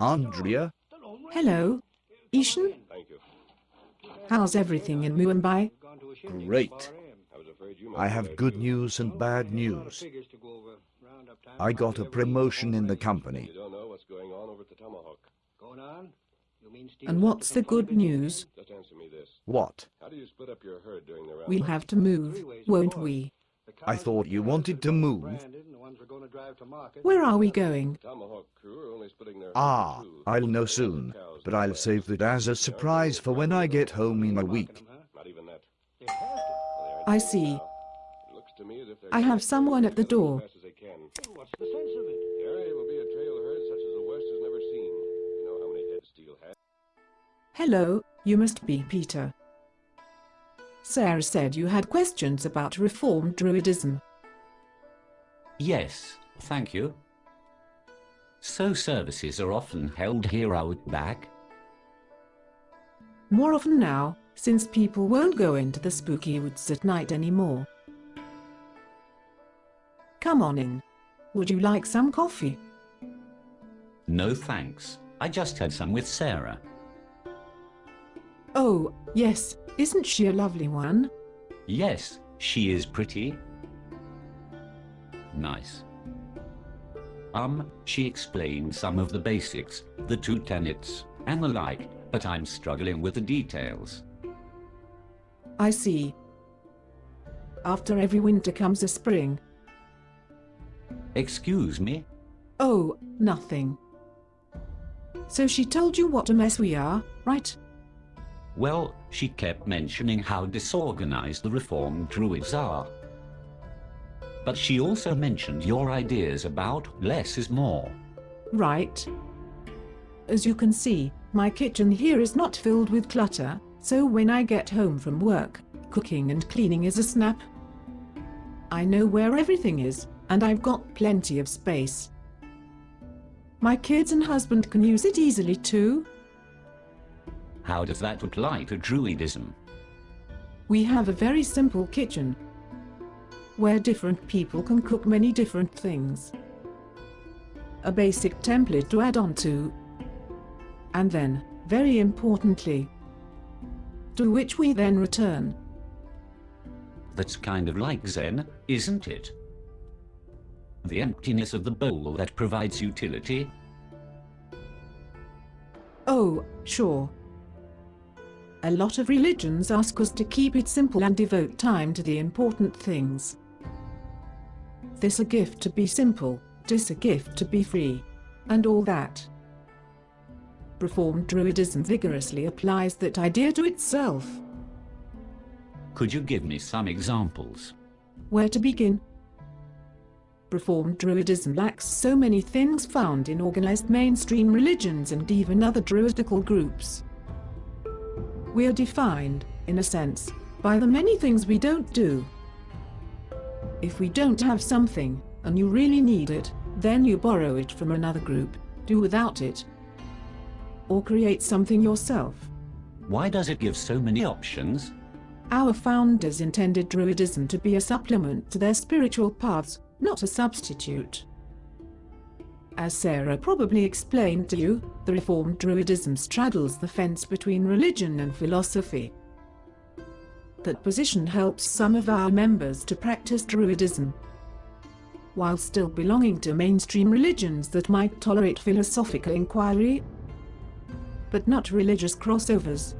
Andrea, Hello, Ishan? How's everything in Mumbai? great. I have good news and bad news. I got a promotion in the company. don't know what's going on over at the Tomahawk. And what's the good news? Just answer me this. What? How do you split up your herd during the round? We'll have to move, won't we? I thought you wanted to move. Where are we going? Tomahawk crew are only splitting their Ah, herd in two. I'll know soon, but I'll save that as a surprise for when I get home in a week. Not even that. I see. It looks to me as if they're I have someone at the door. as fast as they can. What's the sense of it? The area will be a trail herd such as the West has never seen. You know how many head Steel has? Hello, you must be Peter. Sarah said you had questions about Reformed Druidism. Yes, thank you. So services are often held here out back? More often now, since people won't go into the spooky woods at night anymore. Come on in. Would you like some coffee? No thanks. I just had some with Sarah. Oh, yes, isn't she a lovely one? Yes, she is pretty. Nice. Um, she explained some of the basics, the two tenets, and the like, but I'm struggling with the details. I see. After every winter comes a spring. Excuse me? Oh, nothing. So she told you what a mess we are, right? Well, she kept mentioning how disorganized the reformed druids are. But she also mentioned your ideas about less is more. Right. As you can see, my kitchen here is not filled with clutter, so when I get home from work, cooking and cleaning is a snap. I know where everything is, and I've got plenty of space. My kids and husband can use it easily too. How does that apply to druidism? We have a very simple kitchen, where different people can cook many different things. A basic template to add on to. And then, very importantly, to which we then return. That's kind of like Zen, isn't it? The emptiness of the bowl that provides utility. Oh, sure. A lot of religions ask us to keep it simple and devote time to the important things. This a gift to be simple, this a gift to be free, and all that. Reformed Druidism vigorously applies that idea to itself. Could you give me some examples? Where to begin? Reformed Druidism lacks so many things found in organized mainstream religions and even other druidical groups. We are defined, in a sense, by the many things we don't do. If we don't have something, and you really need it, then you borrow it from another group, do without it, or create something yourself. Why does it give so many options? Our founders intended Druidism to be a supplement to their spiritual paths, not a substitute. As Sarah probably explained to you, the Reformed Druidism straddles the fence between religion and philosophy. That position helps some of our members to practice Druidism, while still belonging to mainstream religions that might tolerate philosophical inquiry, but not religious crossovers.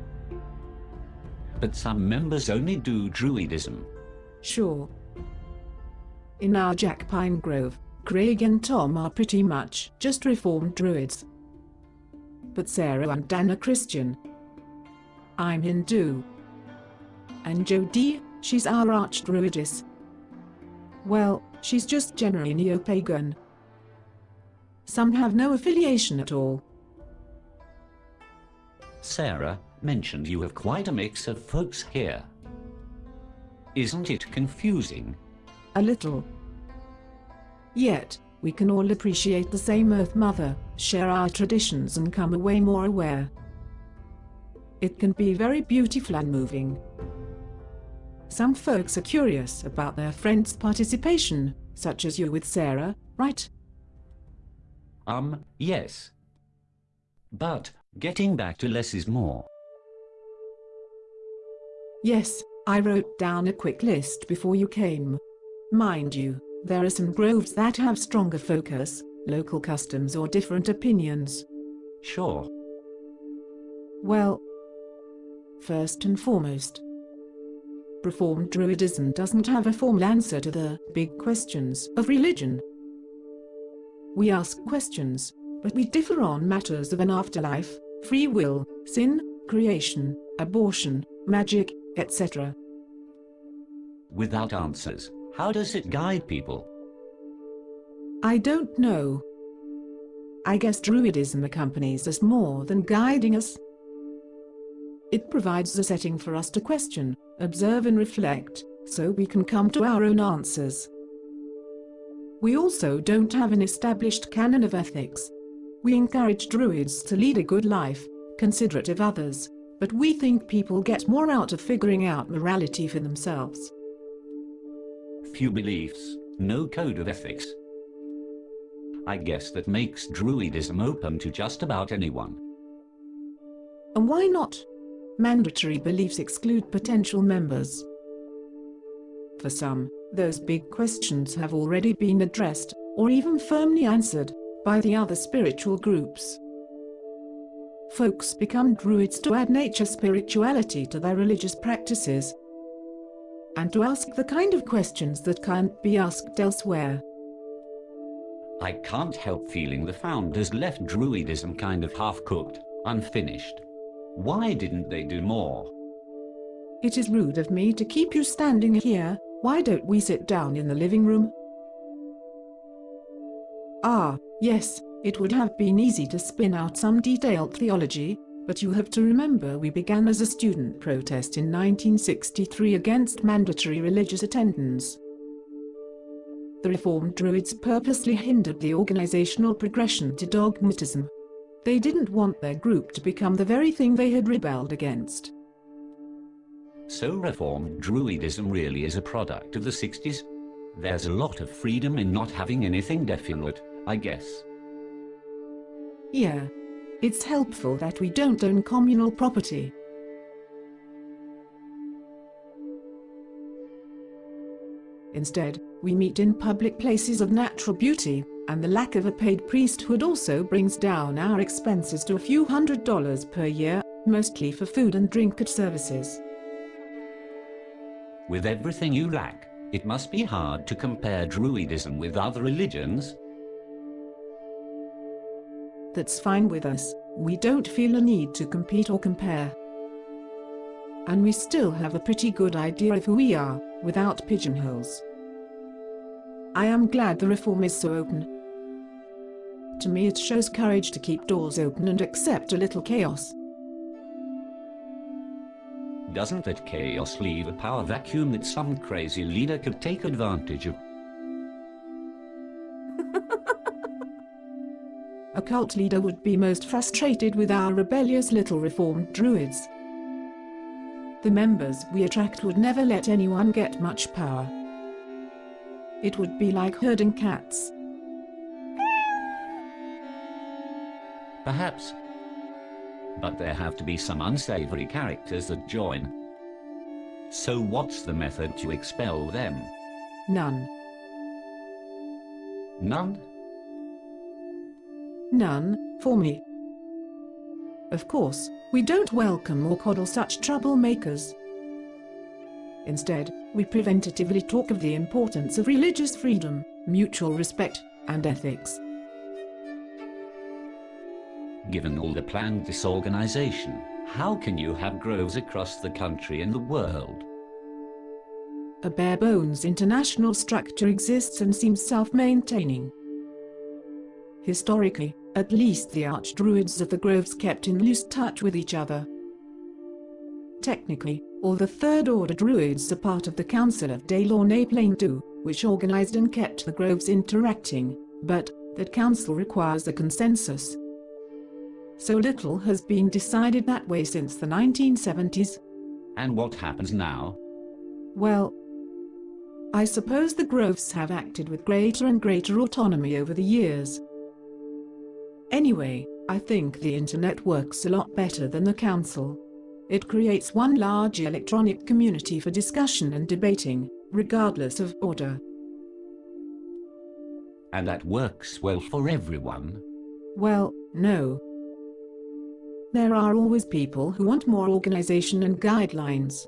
But some members only do druidism. Sure. In our Jack Pine Grove, Craig and Tom are pretty much just reformed druids. But Sarah and Dan are Christian. I'm Hindu. And Jodie, she's our arch-druidess. Well, she's just generally neo-pagan. Some have no affiliation at all. Sarah mentioned you have quite a mix of folks here. Isn't it confusing? A little. Yet, we can all appreciate the same Earth Mother, share our traditions and come away more aware. It can be very beautiful and moving. Some folks are curious about their friends' participation, such as you with Sarah, right? Um, yes. But, getting back to less is more. Yes, I wrote down a quick list before you came. Mind you, there are some groves that have stronger focus, local customs or different opinions. Sure. Well, first and foremost, Reformed Druidism doesn't have a formal answer to the big questions of religion. We ask questions, but we differ on matters of an afterlife, free will, sin, creation, abortion, magic, etc. Without answers, how does it guide people? I don't know. I guess Druidism accompanies us more than guiding us. It provides a setting for us to question, observe and reflect, so we can come to our own answers. We also don't have an established canon of ethics. We encourage Druids to lead a good life, considerate of others, but we think people get more out of figuring out morality for themselves. Few beliefs, no code of ethics. I guess that makes Druidism open to just about anyone. And why not? Mandatory beliefs exclude potential members. For some, those big questions have already been addressed, or even firmly answered, by the other spiritual groups. Folks become druids to add nature spirituality to their religious practices, and to ask the kind of questions that can't be asked elsewhere. I can't help feeling the founders left Druidism kind of half-cooked, unfinished. Why didn't they do more? It is rude of me to keep you standing here, why don't we sit down in the living room? Ah, yes, it would have been easy to spin out some detailed theology, but you have to remember we began as a student protest in 1963 against mandatory religious attendance. The Reformed Druids purposely hindered the organizational progression to dogmatism. They didn't want their group to become the very thing they had rebelled against. So Reformed Druidism really is a product of the 60s? There's a lot of freedom in not having anything definite, I guess. Yeah. It's helpful that we don't own communal property. Instead, we meet in public places of natural beauty, and the lack of a paid priesthood also brings down our expenses to a few hundred dollars per year, mostly for food and drink at services. With everything you lack, it must be hard to compare Druidism with other religions. That's fine with us, we don't feel a need to compete or compare. And we still have a pretty good idea of who we are, without pigeonholes. I am glad the reform is so open. To me it shows courage to keep doors open and accept a little chaos. Doesn't that chaos leave a power vacuum that some crazy leader could take advantage of? A cult leader would be most frustrated with our rebellious little reformed druids. The members we attract would never let anyone get much power. It would be like herding cats. Perhaps. But there have to be some unsavory characters that join. So what's the method to expel them? None. None? None, for me. Of course, we don't welcome or coddle such troublemakers. Instead, we preventatively talk of the importance of religious freedom, mutual respect, and ethics. Given all the planned disorganization, how can you have groves across the country and the world? A bare-bones international structure exists and seems self-maintaining. Historically, at least the archdruids of the groves kept in loose touch with each other. Technically, all the Third Order druids are part of the Council of Daylorn Plain which organized and kept the groves interacting, but that council requires a consensus. So little has been decided that way since the 1970s. And what happens now? Well, I suppose the groves have acted with greater and greater autonomy over the years. Anyway, I think the internet works a lot better than the council. It creates one large electronic community for discussion and debating, regardless of order. And that works well for everyone. Well, no. There are always people who want more organization and guidelines.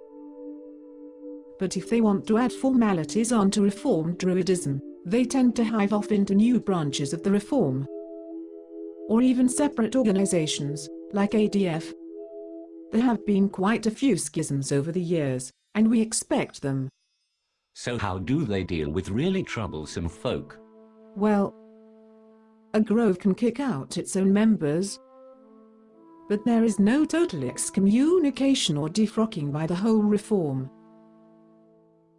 But if they want to add formalities onto Reformed Druidism, they tend to hive off into new branches of the Reform. Or even separate organizations, like ADF. There have been quite a few schisms over the years, and we expect them. So how do they deal with really troublesome folk? Well, a grove can kick out its own members, but there is no total excommunication or defrocking by the whole reform.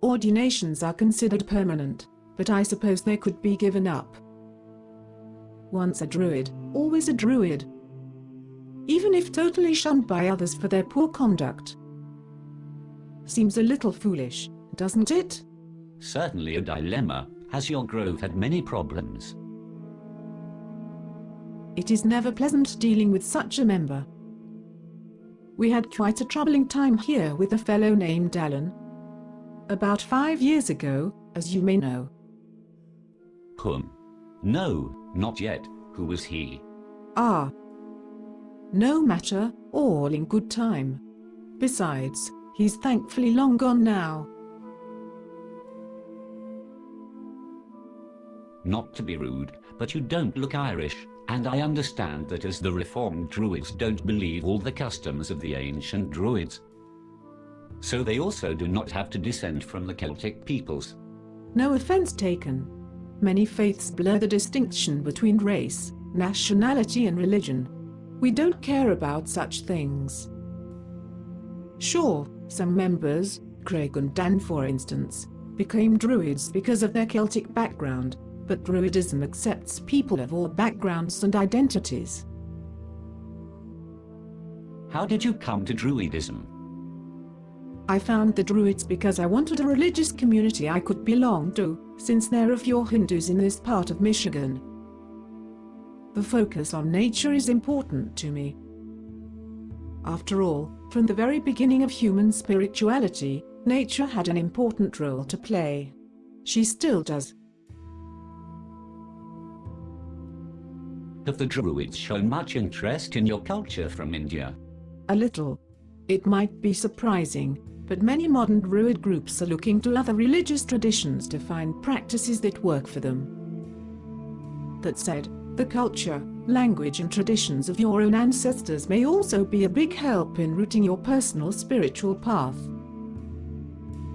Ordinations are considered permanent, but I suppose they could be given up. Once a druid, always a druid. Even if totally shunned by others for their poor conduct. Seems a little foolish, doesn't it? Certainly a dilemma. Has your grove had many problems? It is never pleasant dealing with such a member. We had quite a troubling time here with a fellow named Alan. About five years ago, as you may know. Whom? No, not yet. Who was he? Ah. No matter, all in good time. Besides, he's thankfully long gone now. Not to be rude, but you don't look Irish, and I understand that as the Reformed Druids don't believe all the customs of the ancient Druids. So they also do not have to descend from the Celtic peoples. No offense taken. Many faiths blur the distinction between race, nationality and religion. We don't care about such things. Sure, some members, Craig and Dan for instance, became Druids because of their Celtic background, but Druidism accepts people of all backgrounds and identities. How did you come to Druidism? I found the Druids because I wanted a religious community I could belong to, since there are few Hindus in this part of Michigan. The focus on nature is important to me. After all, from the very beginning of human spirituality, nature had an important role to play. She still does. Have the Druids shown much interest in your culture from India? A little. It might be surprising, but many modern Druid groups are looking to other religious traditions to find practices that work for them. That said, the culture, language and traditions of your own ancestors may also be a big help in rooting your personal spiritual path.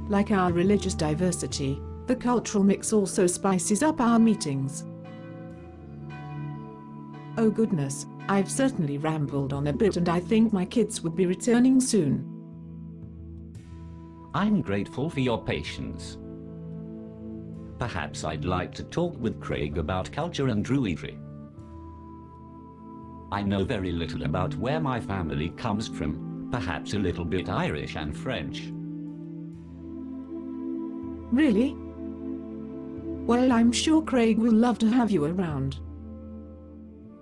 Like our religious diversity, the cultural mix also spices up our meetings. Oh goodness, I've certainly rambled on a bit and I think my kids would be returning soon. I'm grateful for your patience. Perhaps I'd like to talk with Craig about culture and druidry. I know very little about where my family comes from, perhaps a little bit Irish and French. Really? Well, I'm sure Craig will love to have you around.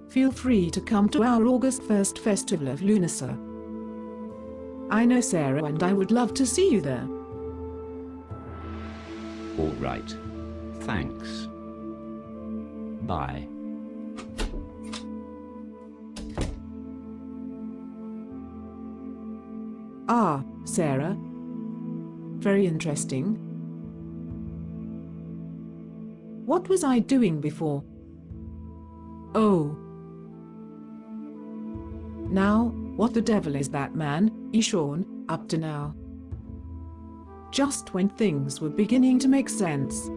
Feel free to come to our August 1st Festival of Lughnasadh. I know Sarah and I would love to see you there. All right. Thanks. Bye. Ah, Sarah. Very interesting. What was I doing before? Oh. Now, what the devil is that man, Ishan, up to now? Just when things were beginning to make sense,